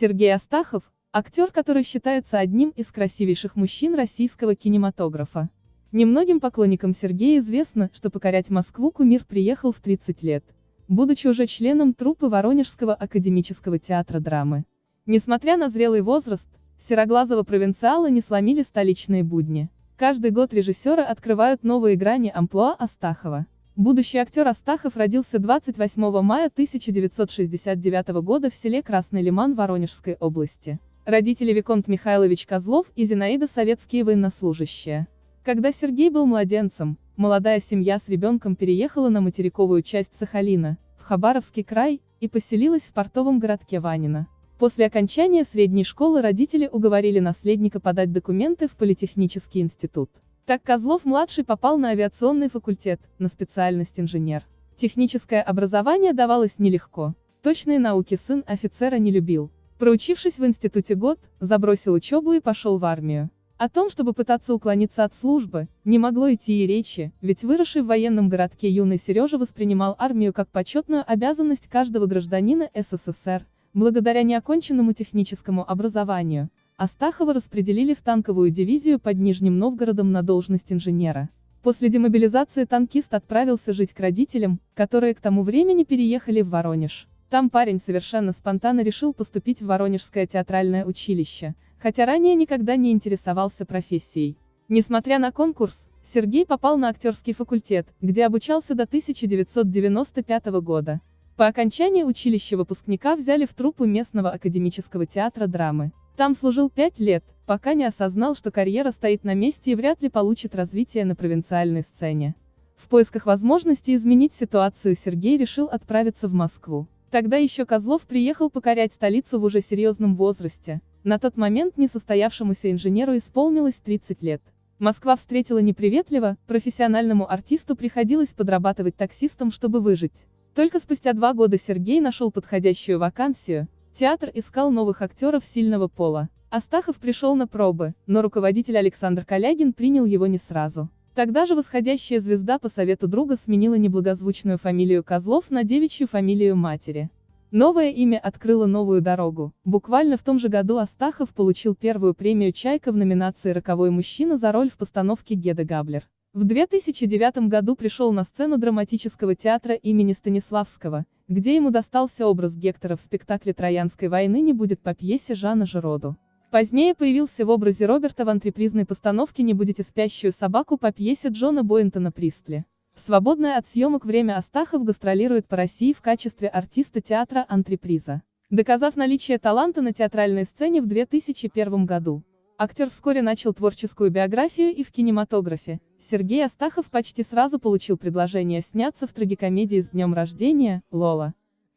Сергей Астахов – актер, который считается одним из красивейших мужчин российского кинематографа. Немногим поклонникам Сергея известно, что покорять Москву кумир приехал в 30 лет, будучи уже членом труппы Воронежского академического театра драмы. Несмотря на зрелый возраст, сероглазого провинциала не сломили столичные будни. Каждый год режиссеры открывают новые грани амплуа Астахова. Будущий актер Астахов родился 28 мая 1969 года в селе Красный Лиман Воронежской области. Родители Виконт Михайлович Козлов и Зинаида советские военнослужащие. Когда Сергей был младенцем, молодая семья с ребенком переехала на материковую часть Сахалина, в Хабаровский край, и поселилась в портовом городке Ванино. После окончания средней школы родители уговорили наследника подать документы в политехнический институт. Так Козлов-младший попал на авиационный факультет, на специальность инженер. Техническое образование давалось нелегко. Точные науки сын офицера не любил. Проучившись в институте год, забросил учебу и пошел в армию. О том, чтобы пытаться уклониться от службы, не могло идти и речи, ведь выросший в военном городке юный Сережа воспринимал армию как почетную обязанность каждого гражданина СССР, благодаря неоконченному техническому образованию, Астахова распределили в танковую дивизию под Нижним Новгородом на должность инженера. После демобилизации танкист отправился жить к родителям, которые к тому времени переехали в Воронеж. Там парень совершенно спонтанно решил поступить в Воронежское театральное училище, хотя ранее никогда не интересовался профессией. Несмотря на конкурс, Сергей попал на актерский факультет, где обучался до 1995 года. По окончании училища выпускника взяли в труппу местного академического театра драмы. Там служил пять лет, пока не осознал, что карьера стоит на месте и вряд ли получит развитие на провинциальной сцене. В поисках возможности изменить ситуацию Сергей решил отправиться в Москву. Тогда еще Козлов приехал покорять столицу в уже серьезном возрасте. На тот момент несостоявшемуся инженеру исполнилось 30 лет. Москва встретила неприветливо, профессиональному артисту приходилось подрабатывать таксистом, чтобы выжить. Только спустя два года Сергей нашел подходящую вакансию, Театр искал новых актеров сильного пола. Астахов пришел на пробы, но руководитель Александр Калягин принял его не сразу. Тогда же восходящая звезда по совету друга сменила неблагозвучную фамилию Козлов на девичью фамилию матери. Новое имя открыло новую дорогу. Буквально в том же году Астахов получил первую премию «Чайка» в номинации «Роковой мужчина» за роль в постановке Геда Габлер. В 2009 году пришел на сцену драматического театра имени Станиславского, где ему достался образ Гектора в спектакле «Троянской войны не будет» по пьесе Жана Жироду. Позднее появился в образе Роберта в антрепризной постановке «Не будете спящую собаку» по пьесе Джона Боинтона Пристли. В свободное от съемок время Астахов гастролирует по России в качестве артиста театра антреприза. Доказав наличие таланта на театральной сцене в 2001 году. Актер вскоре начал творческую биографию и в кинематографе. Сергей Астахов почти сразу получил предложение сняться в трагикомедии «С днем рождения», «Лола».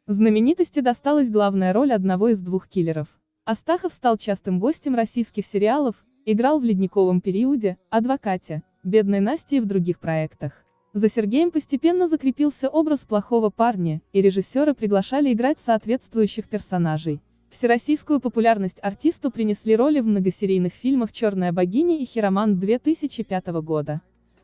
Знаменитости досталась главная роль одного из двух киллеров. Астахов стал частым гостем российских сериалов, играл в «Ледниковом периоде», «Адвокате», «Бедной Насте» и в других проектах. За Сергеем постепенно закрепился образ плохого парня, и режиссеры приглашали играть соответствующих персонажей. Всероссийскую популярность артисту принесли роли в многосерийных фильмах «Черная богиня» и «Хиромант» 2005 года.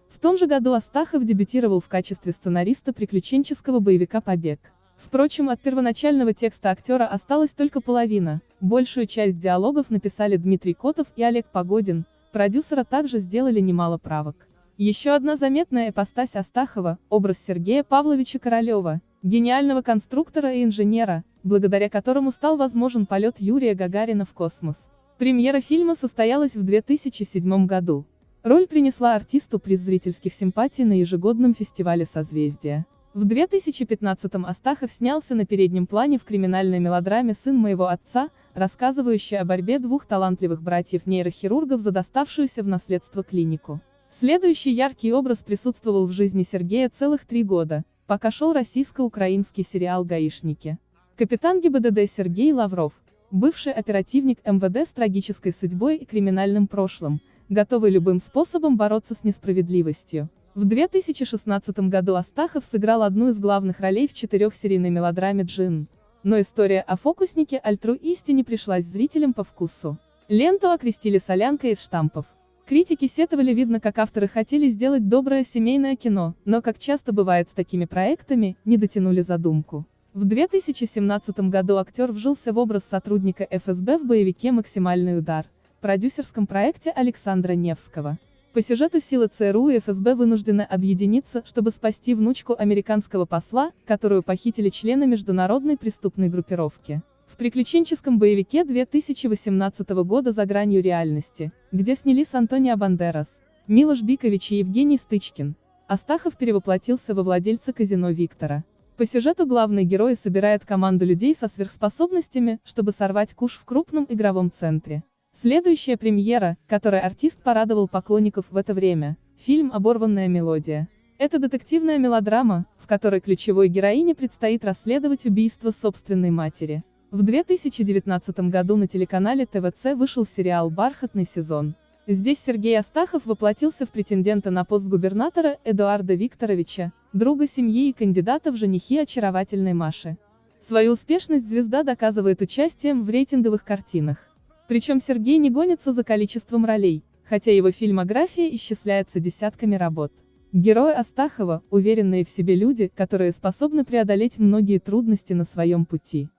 В том же году Астахов дебютировал в качестве сценариста приключенческого боевика «Побег». Впрочем, от первоначального текста актера осталась только половина, большую часть диалогов написали Дмитрий Котов и Олег Погодин, продюсера также сделали немало правок. Еще одна заметная эпостась Астахова – образ Сергея Павловича Королева, гениального конструктора и инженера, благодаря которому стал возможен полет Юрия Гагарина в космос. Премьера фильма состоялась в 2007 году. Роль принесла артисту приз зрительских симпатий на ежегодном фестивале «Созвездия». В 2015-м Астахов снялся на переднем плане в криминальной мелодраме «Сын моего отца», рассказывающей о борьбе двух талантливых братьев-нейрохирургов за доставшуюся в наследство клинику. Следующий яркий образ присутствовал в жизни Сергея целых три года, пока шел российско-украинский сериал «Гаишники». Капитан ГИБДД Сергей Лавров, бывший оперативник МВД с трагической судьбой и криминальным прошлым, готовый любым способом бороться с несправедливостью. В 2016 году Астахов сыграл одну из главных ролей в четырехсерийной мелодраме «Джин». Но история о фокуснике альтруисте не пришлась зрителям по вкусу. Ленту окрестили солянкой из штампов. Критики сетовали видно, как авторы хотели сделать доброе семейное кино, но, как часто бывает с такими проектами, не дотянули задумку. В 2017 году актер вжился в образ сотрудника ФСБ в боевике «Максимальный удар», продюсерском проекте Александра Невского. По сюжету силы ЦРУ и ФСБ вынуждены объединиться, чтобы спасти внучку американского посла, которую похитили члены международной преступной группировки. В приключенческом боевике 2018 года «За гранью реальности», где снялись Антонио Бандерас, Милош Бикович и Евгений Стычкин, Астахов перевоплотился во владельца казино Виктора. По сюжету главный герой собирает команду людей со сверхспособностями, чтобы сорвать куш в крупном игровом центре. Следующая премьера, которой артист порадовал поклонников в это время, фильм «Оборванная мелодия». Это детективная мелодрама, в которой ключевой героине предстоит расследовать убийство собственной матери. В 2019 году на телеканале ТВЦ вышел сериал «Бархатный сезон». Здесь Сергей Астахов воплотился в претендента на пост губернатора Эдуарда Викторовича, друга семьи и кандидата в женихи очаровательной Маши. Свою успешность звезда доказывает участием в рейтинговых картинах. Причем Сергей не гонится за количеством ролей, хотя его фильмография исчисляется десятками работ. Герои Астахова – уверенные в себе люди, которые способны преодолеть многие трудности на своем пути.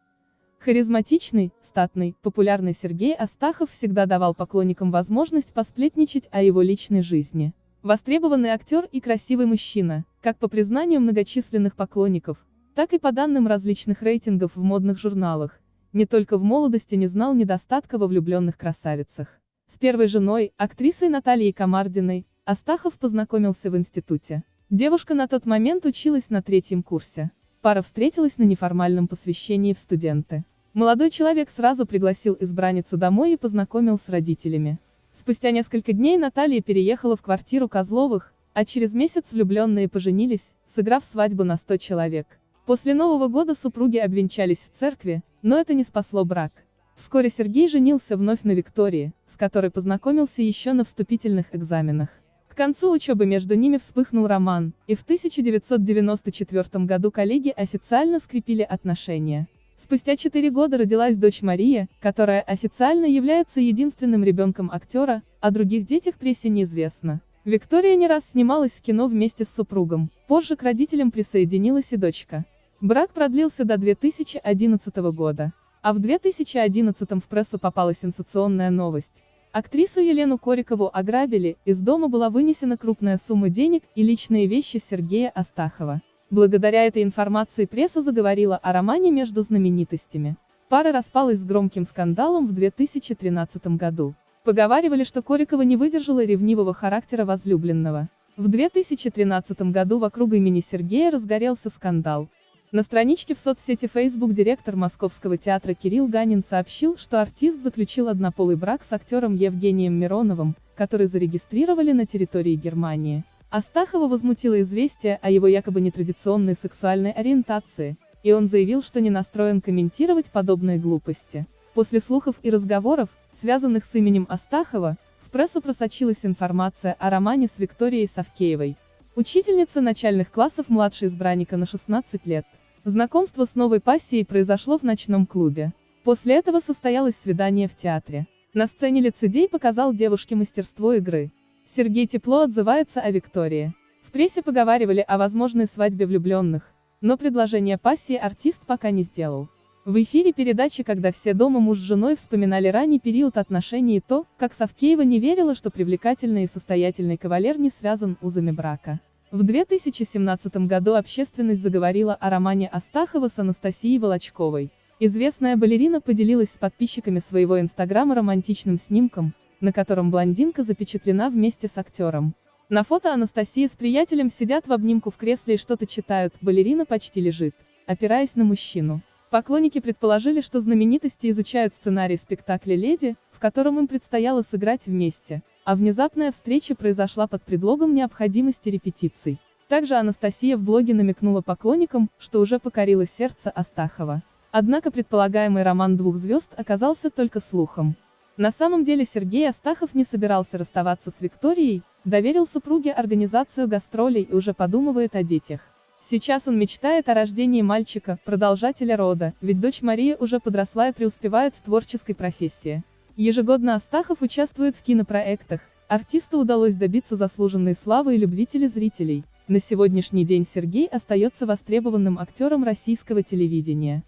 Харизматичный, статный, популярный Сергей Астахов всегда давал поклонникам возможность посплетничать о его личной жизни. Востребованный актер и красивый мужчина, как по признанию многочисленных поклонников, так и по данным различных рейтингов в модных журналах, не только в молодости не знал недостатка во влюбленных красавицах. С первой женой, актрисой Натальей Комардиной, Астахов познакомился в институте. Девушка на тот момент училась на третьем курсе. Пара встретилась на неформальном посвящении в студенты. Молодой человек сразу пригласил избранницу домой и познакомил с родителями. Спустя несколько дней Наталья переехала в квартиру Козловых, а через месяц влюбленные поженились, сыграв свадьбу на 100 человек. После Нового года супруги обвенчались в церкви, но это не спасло брак. Вскоре Сергей женился вновь на Виктории, с которой познакомился еще на вступительных экзаменах. К концу учебы между ними вспыхнул роман, и в 1994 году коллеги официально скрепили отношения. Спустя четыре года родилась дочь Мария, которая официально является единственным ребенком актера, о других детях прессе неизвестно. Виктория не раз снималась в кино вместе с супругом, позже к родителям присоединилась и дочка. Брак продлился до 2011 года. А в 2011 в прессу попала сенсационная новость. Актрису Елену Корикову ограбили, из дома была вынесена крупная сумма денег и личные вещи Сергея Астахова. Благодаря этой информации пресса заговорила о романе между знаменитостями. Пара распалась с громким скандалом в 2013 году. Поговаривали, что Корикова не выдержала ревнивого характера возлюбленного. В 2013 году вокруг имени Сергея разгорелся скандал. На страничке в соцсети Facebook директор Московского театра Кирилл Ганин сообщил, что артист заключил однополый брак с актером Евгением Мироновым, который зарегистрировали на территории Германии. Астахова возмутило известие о его якобы нетрадиционной сексуальной ориентации, и он заявил, что не настроен комментировать подобные глупости. После слухов и разговоров, связанных с именем Астахова, в прессу просочилась информация о романе с Викторией Савкеевой. Учительница начальных классов младшей избранника на 16 лет. Знакомство с новой пассией произошло в ночном клубе. После этого состоялось свидание в театре. На сцене лицедей показал девушке мастерство игры. Сергей тепло отзывается о Виктории. В прессе поговаривали о возможной свадьбе влюбленных, но предложение пассии артист пока не сделал. В эфире передачи «Когда все дома муж с женой» вспоминали ранний период отношений и то, как Савкеева не верила, что привлекательный и состоятельный кавалер не связан узами брака. В 2017 году общественность заговорила о романе Астахова с Анастасией Волочковой. Известная балерина поделилась с подписчиками своего инстаграма романтичным снимком, на котором блондинка запечатлена вместе с актером. На фото Анастасия с приятелем сидят в обнимку в кресле и что-то читают, балерина почти лежит, опираясь на мужчину. Поклонники предположили, что знаменитости изучают сценарий спектакля «Леди», котором им предстояло сыграть вместе. А внезапная встреча произошла под предлогом необходимости репетиций. Также Анастасия в блоге намекнула поклонникам, что уже покорила сердце Астахова. Однако предполагаемый роман двух звезд оказался только слухом. На самом деле Сергей Астахов не собирался расставаться с Викторией, доверил супруге организацию гастролей и уже подумывает о детях. Сейчас он мечтает о рождении мальчика, продолжателя рода, ведь дочь Мария уже подросла и преуспевает в творческой профессии. Ежегодно Астахов участвует в кинопроектах, артисту удалось добиться заслуженной славы и любви телезрителей. На сегодняшний день Сергей остается востребованным актером российского телевидения.